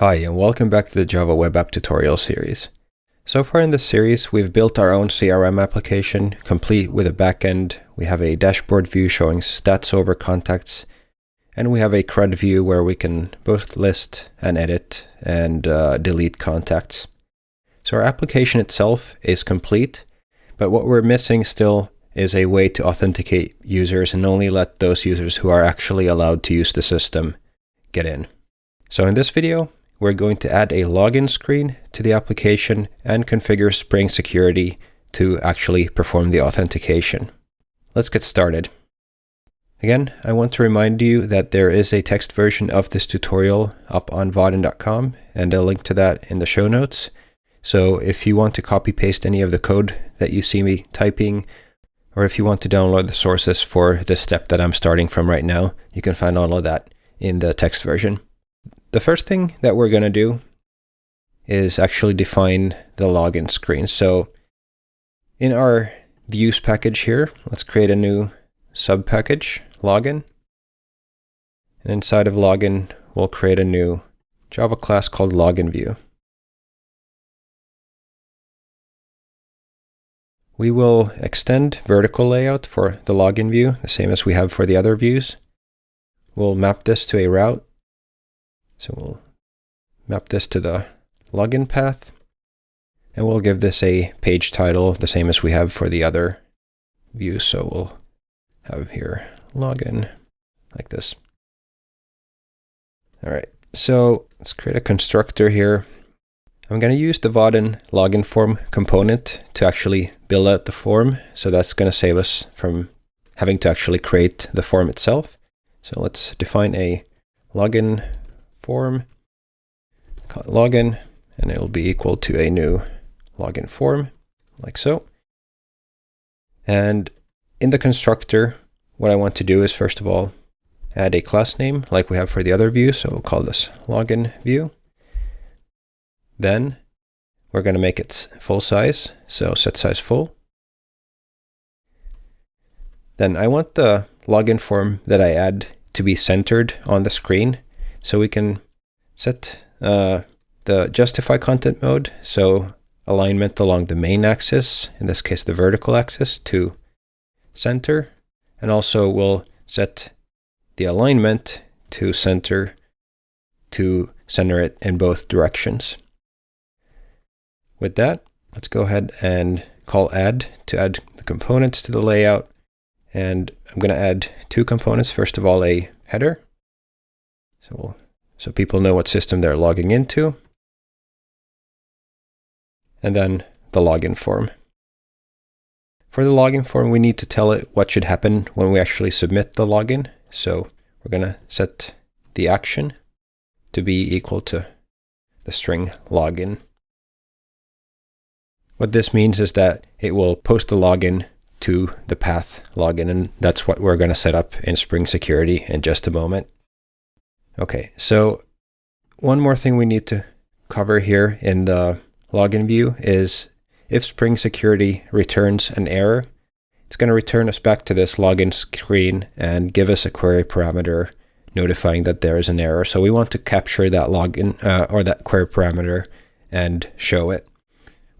Hi, and welcome back to the Java Web App tutorial series. So far in this series, we've built our own CRM application, complete with a backend. We have a dashboard view showing stats over contacts, and we have a CRUD view where we can both list and edit and uh, delete contacts. So our application itself is complete, but what we're missing still is a way to authenticate users and only let those users who are actually allowed to use the system get in. So in this video, we're going to add a login screen to the application and configure Spring Security to actually perform the authentication. Let's get started. Again, I want to remind you that there is a text version of this tutorial up on vaadin.com and a link to that in the show notes. So if you want to copy paste any of the code that you see me typing, or if you want to download the sources for the step that I'm starting from right now, you can find all of that in the text version. The first thing that we're going to do is actually define the login screen. So in our views package here, let's create a new sub package, login. And inside of login, we'll create a new Java class called login view. We will extend vertical layout for the login view, the same as we have for the other views. We'll map this to a route so we'll map this to the login path. And we'll give this a page title, the same as we have for the other views. So we'll have here login like this. All right, so let's create a constructor here. I'm going to use the Vaadin login form component to actually build out the form. So that's going to save us from having to actually create the form itself. So let's define a login form, login, and it will be equal to a new login form, like so. And in the constructor, what I want to do is first of all, add a class name like we have for the other view. So we'll call this login view. Then we're going to make it full size. So set size full. Then I want the login form that I add to be centered on the screen. So we can set uh, the justify content mode, so alignment along the main axis, in this case the vertical axis, to center. And also we'll set the alignment to center to center it in both directions. With that, let's go ahead and call add to add the components to the layout. And I'm going to add two components. First of all, a header. So we'll, so people know what system they're logging into. And then the login form. For the login form, we need to tell it what should happen when we actually submit the login. So we're going to set the action to be equal to the string login. What this means is that it will post the login to the path login, and that's what we're going to set up in Spring Security in just a moment. Okay, so one more thing we need to cover here in the login view is if Spring Security returns an error, it's going to return us back to this login screen and give us a query parameter notifying that there is an error. So we want to capture that login uh, or that query parameter and show it.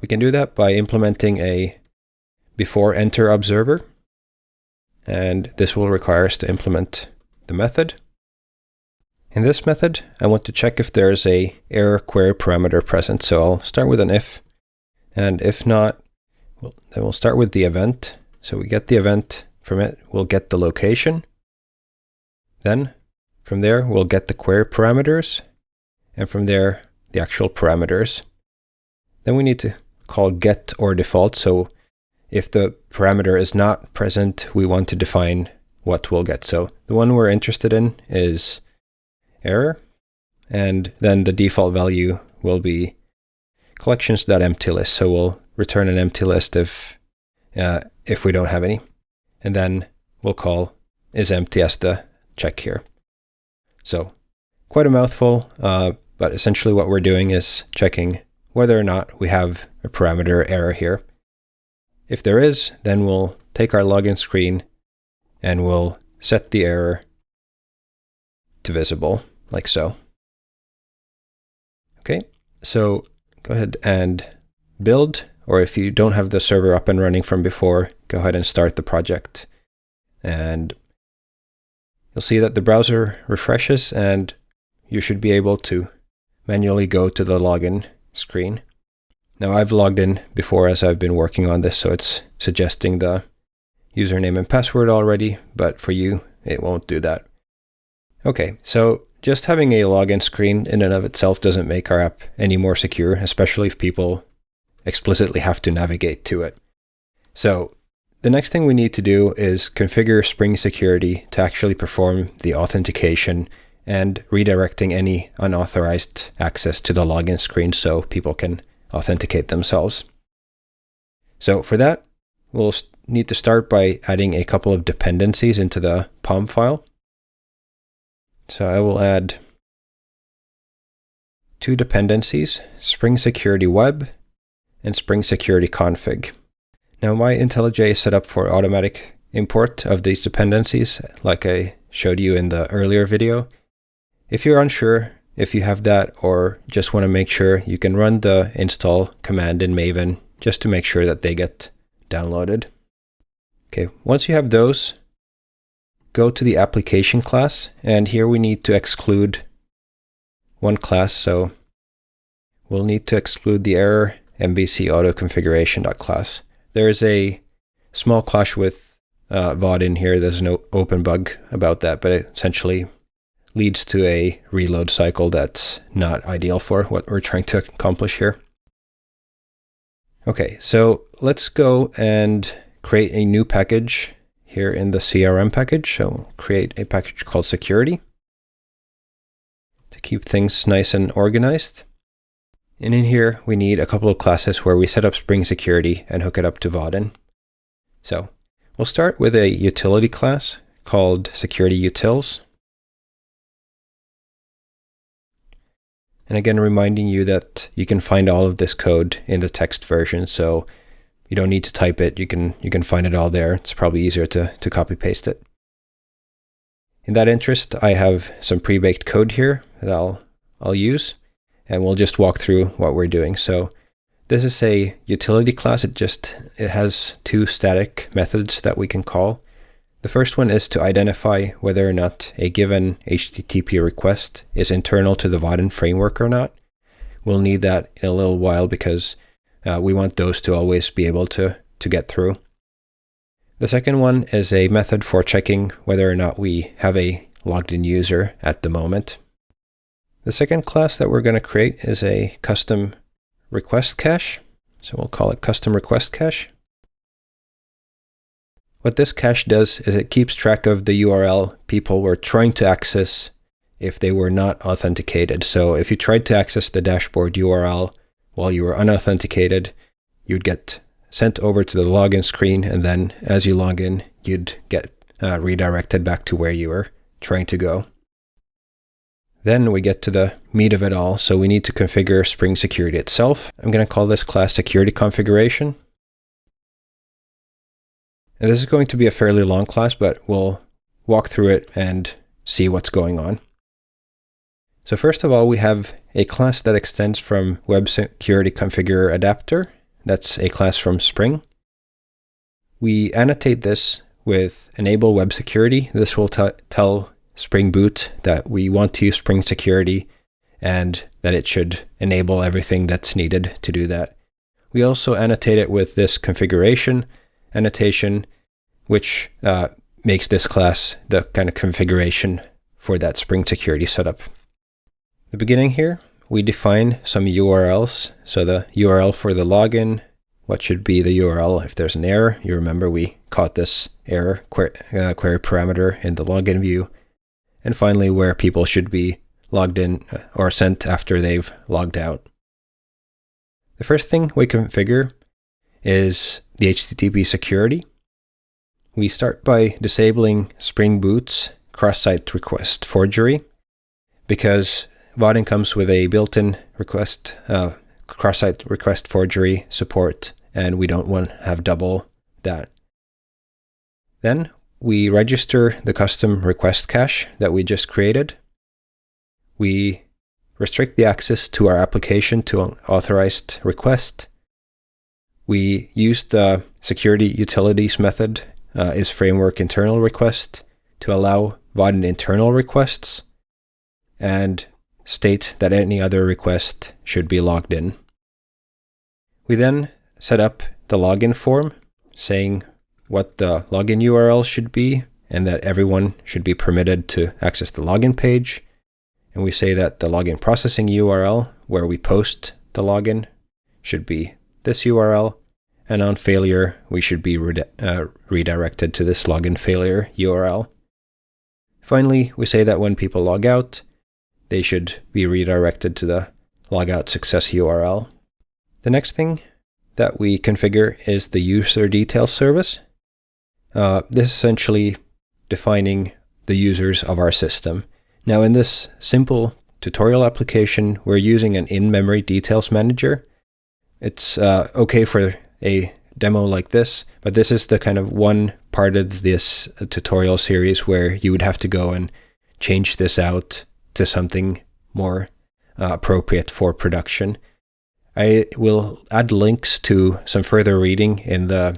We can do that by implementing a before enter observer. And this will require us to implement the method. In this method, I want to check if there is a error query parameter present. So I'll start with an if, and if not, well, then we'll start with the event. So we get the event from it, we'll get the location. Then from there, we'll get the query parameters, and from there, the actual parameters. Then we need to call get or default. So if the parameter is not present, we want to define what we'll get. So the one we're interested in is error. And then the default value will be collections.empty list. So we'll return an empty list if, uh, if we don't have any. And then we'll call is empty as the check here. So quite a mouthful, uh, but essentially what we're doing is checking whether or not we have a parameter error here. If there is, then we'll take our login screen and we'll set the error visible like so. Okay, so go ahead and build, or if you don't have the server up and running from before, go ahead and start the project. And you'll see that the browser refreshes and you should be able to manually go to the login screen. Now I've logged in before as I've been working on this, so it's suggesting the username and password already, but for you, it won't do that. Okay, so just having a login screen in and of itself doesn't make our app any more secure, especially if people explicitly have to navigate to it. So the next thing we need to do is configure Spring Security to actually perform the authentication and redirecting any unauthorized access to the login screen so people can authenticate themselves. So for that, we'll need to start by adding a couple of dependencies into the POM file. So I will add two dependencies, Spring Security Web and Spring Security Config. Now my IntelliJ is set up for automatic import of these dependencies, like I showed you in the earlier video. If you're unsure if you have that or just want to make sure, you can run the install command in Maven just to make sure that they get downloaded. Okay, once you have those, go to the application class, and here we need to exclude one class, so we'll need to exclude the error MVC auto configuration.class. There is a small clash with uh, in here. There's no open bug about that, but it essentially leads to a reload cycle that's not ideal for what we're trying to accomplish here. Okay, so let's go and create a new package here in the CRM package. So we'll create a package called security to keep things nice and organized. And in here, we need a couple of classes where we set up Spring Security and hook it up to Vaadin. So we'll start with a utility class called Security Utils. And again, reminding you that you can find all of this code in the text version. So you don't need to type it. You can you can find it all there. It's probably easier to, to copy paste it. In that interest, I have some pre-baked code here that I'll I'll use, and we'll just walk through what we're doing. So this is a utility class. It just it has two static methods that we can call. The first one is to identify whether or not a given HTTP request is internal to the Vaadin framework or not. We'll need that in a little while because uh, we want those to always be able to, to get through. The second one is a method for checking whether or not we have a logged in user at the moment. The second class that we're going to create is a custom request cache. So we'll call it custom request cache. What this cache does is it keeps track of the URL people were trying to access if they were not authenticated. So if you tried to access the dashboard URL while you were unauthenticated, you'd get sent over to the login screen, and then as you log in, you'd get uh, redirected back to where you were trying to go. Then we get to the meat of it all, so we need to configure Spring Security itself. I'm going to call this class Security Configuration. And this is going to be a fairly long class, but we'll walk through it and see what's going on. So first of all, we have a class that extends from Web Security Configurer Adapter. That's a class from Spring. We annotate this with Enable Web Security. This will tell Spring Boot that we want to use Spring Security and that it should enable everything that's needed to do that. We also annotate it with this configuration annotation, which uh, makes this class the kind of configuration for that Spring Security setup. The beginning here, we define some URLs. So the URL for the login, what should be the URL if there's an error. You remember we caught this error query, uh, query parameter in the login view and finally where people should be logged in uh, or sent after they've logged out. The first thing we configure is the HTTP security. We start by disabling Spring Boot's cross-site request forgery because Vaadin comes with a built-in request uh, cross-site request forgery support and we don't want to have double that. Then we register the custom request cache that we just created. We restrict the access to our application to an authorized request. We use the security utilities method uh, is framework internal request to allow Vaadin internal requests and state that any other request should be logged in. We then set up the login form saying what the login URL should be and that everyone should be permitted to access the login page. And we say that the login processing URL where we post the login should be this URL. And on failure, we should be re uh, redirected to this login failure URL. Finally, we say that when people log out, they should be redirected to the logout success URL. The next thing that we configure is the user details service. Uh, this is essentially defining the users of our system. Now in this simple tutorial application, we're using an in-memory details manager. It's uh, okay for a demo like this, but this is the kind of one part of this tutorial series where you would have to go and change this out to something more uh, appropriate for production. I will add links to some further reading in the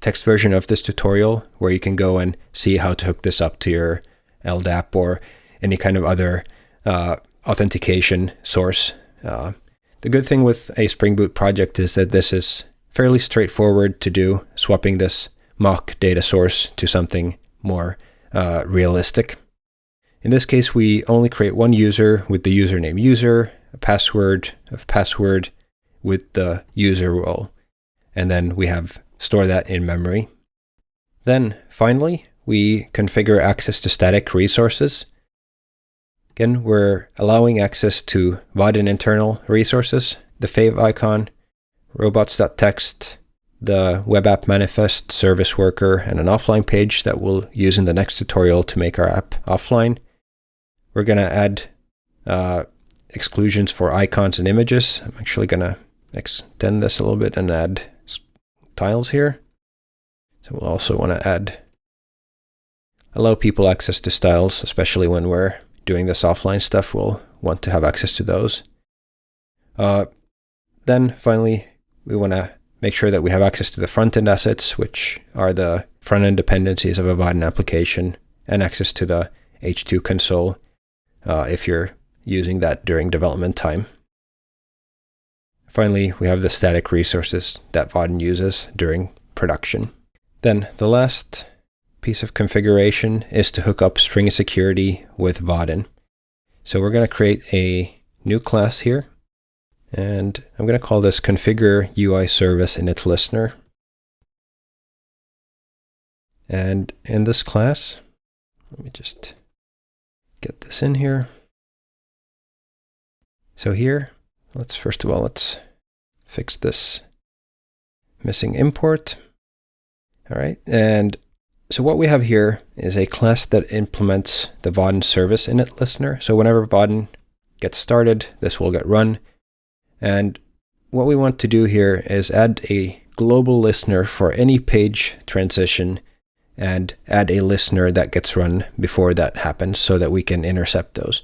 text version of this tutorial where you can go and see how to hook this up to your LDAP or any kind of other uh, authentication source. Uh, the good thing with a Spring Boot project is that this is fairly straightforward to do, swapping this mock data source to something more uh, realistic. In this case, we only create one user with the username user, a password of password with the user role, and then we have store that in memory. Then finally, we configure access to static resources. Again, we're allowing access to Vaadin internal resources, the favicon, robots.txt, the web app manifest, service worker, and an offline page that we'll use in the next tutorial to make our app offline. We're going to add uh, exclusions for icons and images. I'm actually going to extend this a little bit and add tiles here. So we'll also want to add, allow people access to styles, especially when we're doing this offline stuff, we'll want to have access to those. Uh, then finally, we want to make sure that we have access to the front-end assets, which are the front-end dependencies of a Vaadin application, and access to the H2 console uh, if you're using that during development time. Finally, we have the static resources that Vaadin uses during production. Then the last piece of configuration is to hook up Spring Security with Vaadin. So we're going to create a new class here. And I'm going to call this configure UI service init listener. And in this class, let me just get this in here. So here, let's first of all, let's fix this missing import. All right, and so what we have here is a class that implements the Vaadin service init listener. So whenever Vaadin gets started, this will get run. And what we want to do here is add a global listener for any page transition and add a listener that gets run before that happens so that we can intercept those.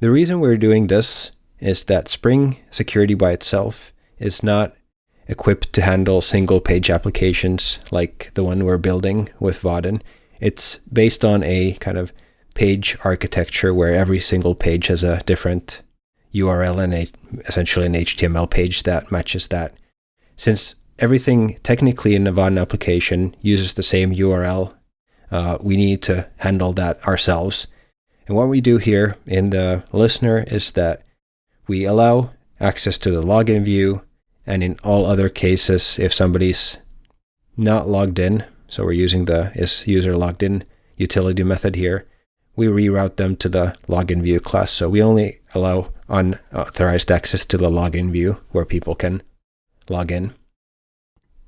The reason we're doing this is that Spring security by itself is not equipped to handle single page applications like the one we're building with Vaadin. It's based on a kind of page architecture where every single page has a different URL and a, essentially an HTML page that matches that. Since everything technically in the Vaadin application uses the same URL, uh, we need to handle that ourselves. And what we do here in the listener is that we allow access to the login view, and in all other cases, if somebody's not logged in, so we're using the is user logged in utility method here, we reroute them to the login view class. So we only allow unauthorized access to the login view where people can log in.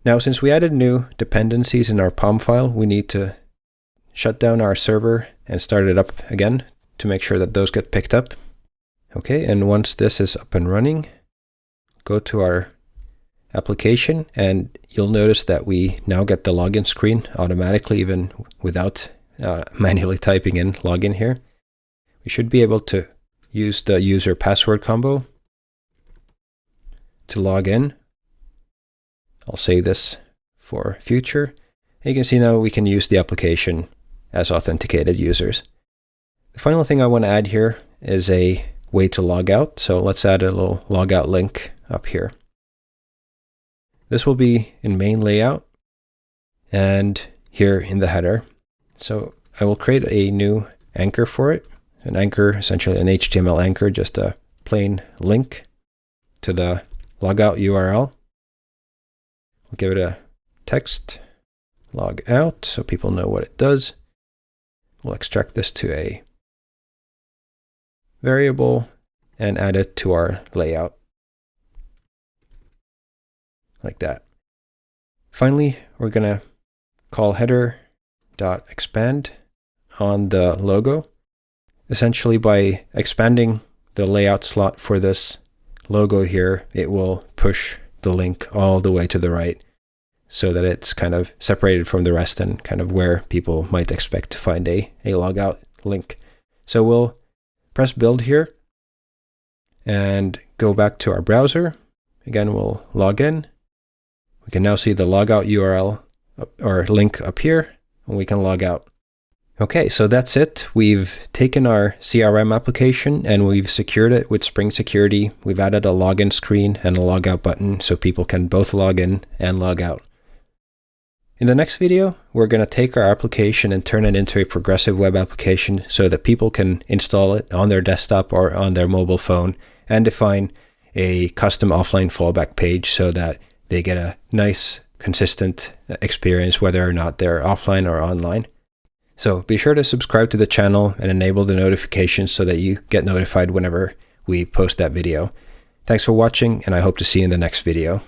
Now, since we added new dependencies in our POM file, we need to shut down our server and start it up again to make sure that those get picked up. Okay, and once this is up and running, go to our application and you'll notice that we now get the login screen automatically even without uh, manually typing in login here. We should be able to use the user password combo to log in. I'll save this for future. And you can see now we can use the application as authenticated users. The final thing I want to add here is a way to log out. So let's add a little logout link up here. This will be in main layout and here in the header. So I will create a new anchor for it. An anchor, essentially an HTML anchor, just a plain link to the logout URL. Give it a text log out so people know what it does. We'll extract this to a variable and add it to our layout like that. Finally, we're going to call header.expand on the logo. Essentially, by expanding the layout slot for this logo here, it will push the link all the way to the right so that it's kind of separated from the rest and kind of where people might expect to find a, a logout link. So we'll press build here and go back to our browser. Again, we'll log in. We can now see the logout URL or link up here and we can log out. Okay, so that's it. We've taken our CRM application and we've secured it with Spring Security. We've added a login screen and a logout button so people can both log in and log out. In the next video, we're going to take our application and turn it into a progressive web application so that people can install it on their desktop or on their mobile phone and define a custom offline fallback page so that they get a nice consistent experience whether or not they're offline or online. So be sure to subscribe to the channel and enable the notifications so that you get notified whenever we post that video. Thanks for watching and I hope to see you in the next video.